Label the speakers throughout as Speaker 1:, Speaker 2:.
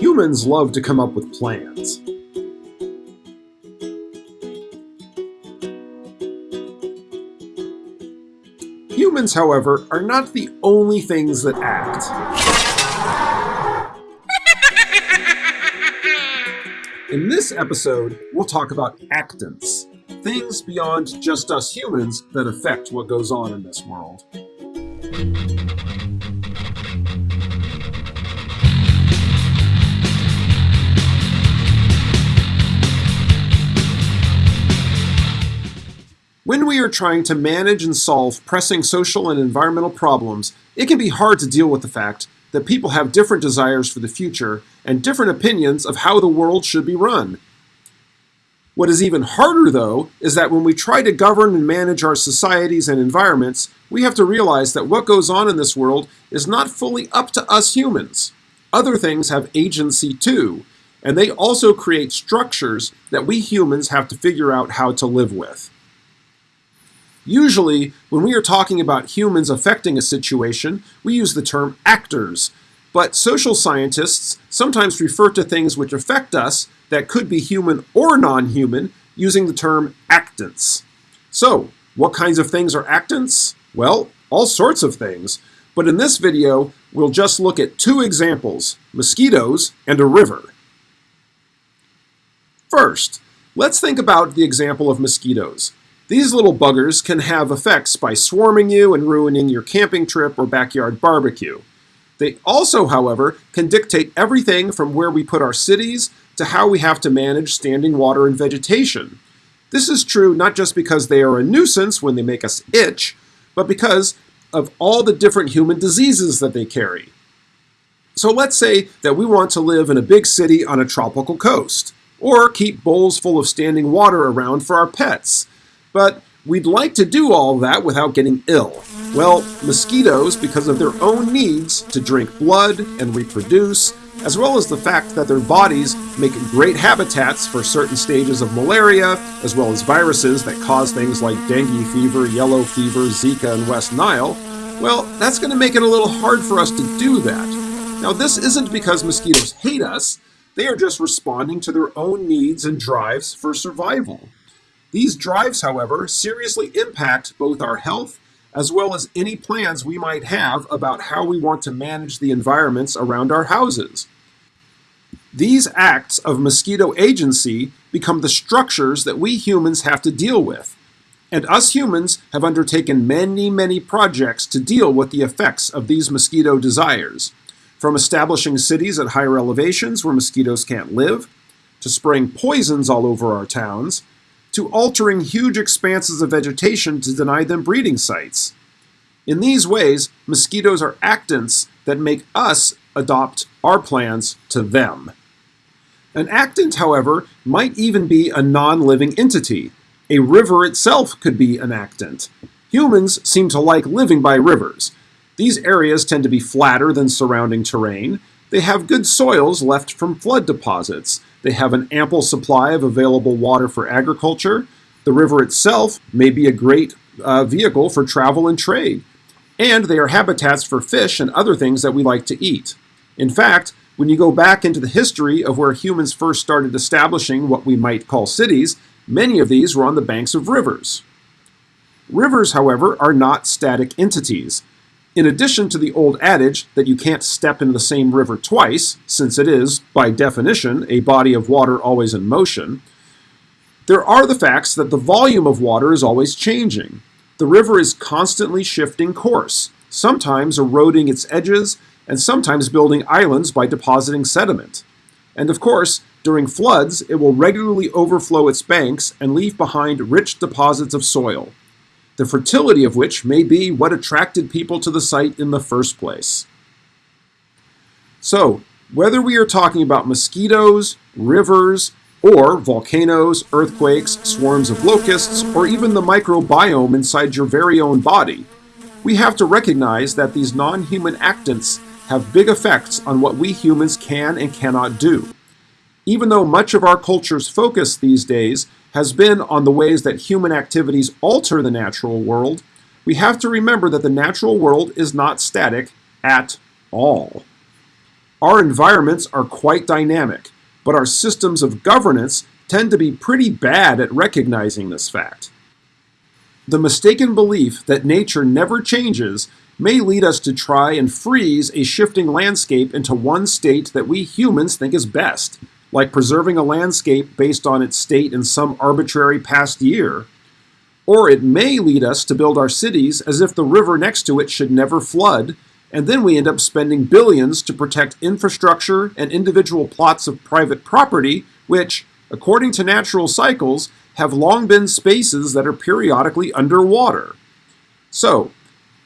Speaker 1: Humans love to come up with plans. Humans, however, are not the only things that act. In this episode, we'll talk about actants, things beyond just us humans that affect what goes on in this world. When we are trying to manage and solve pressing social and environmental problems, it can be hard to deal with the fact that people have different desires for the future and different opinions of how the world should be run. What is even harder, though, is that when we try to govern and manage our societies and environments, we have to realize that what goes on in this world is not fully up to us humans. Other things have agency too, and they also create structures that we humans have to figure out how to live with. Usually, when we are talking about humans affecting a situation, we use the term actors. But social scientists sometimes refer to things which affect us that could be human or non-human using the term actants. So, what kinds of things are actants? Well, all sorts of things. But in this video, we'll just look at two examples, mosquitoes and a river. First, let's think about the example of mosquitoes. These little buggers can have effects by swarming you and ruining your camping trip or backyard barbecue. They also, however, can dictate everything from where we put our cities to how we have to manage standing water and vegetation. This is true not just because they are a nuisance when they make us itch, but because of all the different human diseases that they carry. So let's say that we want to live in a big city on a tropical coast, or keep bowls full of standing water around for our pets. But we'd like to do all that without getting ill. Well, mosquitoes, because of their own needs to drink blood and reproduce, as well as the fact that their bodies make great habitats for certain stages of malaria, as well as viruses that cause things like dengue fever, yellow fever, Zika, and West Nile, well, that's going to make it a little hard for us to do that. Now, this isn't because mosquitoes hate us, they are just responding to their own needs and drives for survival. These drives, however, seriously impact both our health as well as any plans we might have about how we want to manage the environments around our houses. These acts of mosquito agency become the structures that we humans have to deal with. And us humans have undertaken many, many projects to deal with the effects of these mosquito desires. From establishing cities at higher elevations where mosquitoes can't live, to spraying poisons all over our towns, to altering huge expanses of vegetation to deny them breeding sites. In these ways, mosquitoes are actants that make us adopt our plans to them. An actant, however, might even be a non-living entity. A river itself could be an actant. Humans seem to like living by rivers. These areas tend to be flatter than surrounding terrain. They have good soils left from flood deposits, they have an ample supply of available water for agriculture. The river itself may be a great uh, vehicle for travel and trade. And they are habitats for fish and other things that we like to eat. In fact, when you go back into the history of where humans first started establishing what we might call cities, many of these were on the banks of rivers. Rivers, however, are not static entities. In addition to the old adage that you can't step into the same river twice, since it is, by definition, a body of water always in motion, there are the facts that the volume of water is always changing. The river is constantly shifting course, sometimes eroding its edges, and sometimes building islands by depositing sediment. And of course, during floods, it will regularly overflow its banks and leave behind rich deposits of soil the fertility of which may be what attracted people to the site in the first place. So, whether we are talking about mosquitoes, rivers, or volcanoes, earthquakes, swarms of locusts, or even the microbiome inside your very own body, we have to recognize that these non-human actants have big effects on what we humans can and cannot do. Even though much of our culture's focus these days has been on the ways that human activities alter the natural world, we have to remember that the natural world is not static at all. Our environments are quite dynamic, but our systems of governance tend to be pretty bad at recognizing this fact. The mistaken belief that nature never changes may lead us to try and freeze a shifting landscape into one state that we humans think is best, like preserving a landscape based on its state in some arbitrary past year. Or it may lead us to build our cities as if the river next to it should never flood and then we end up spending billions to protect infrastructure and individual plots of private property, which, according to natural cycles, have long been spaces that are periodically underwater. So,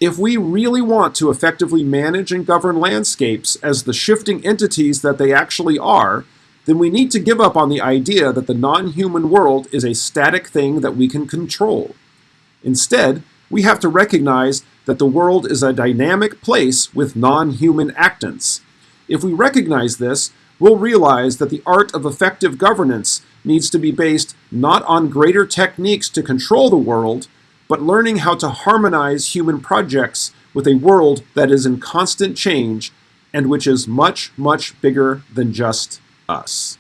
Speaker 1: if we really want to effectively manage and govern landscapes as the shifting entities that they actually are, then we need to give up on the idea that the non-human world is a static thing that we can control. Instead, we have to recognize that the world is a dynamic place with non-human actants. If we recognize this, we'll realize that the art of effective governance needs to be based not on greater techniques to control the world, but learning how to harmonize human projects with a world that is in constant change and which is much, much bigger than just us.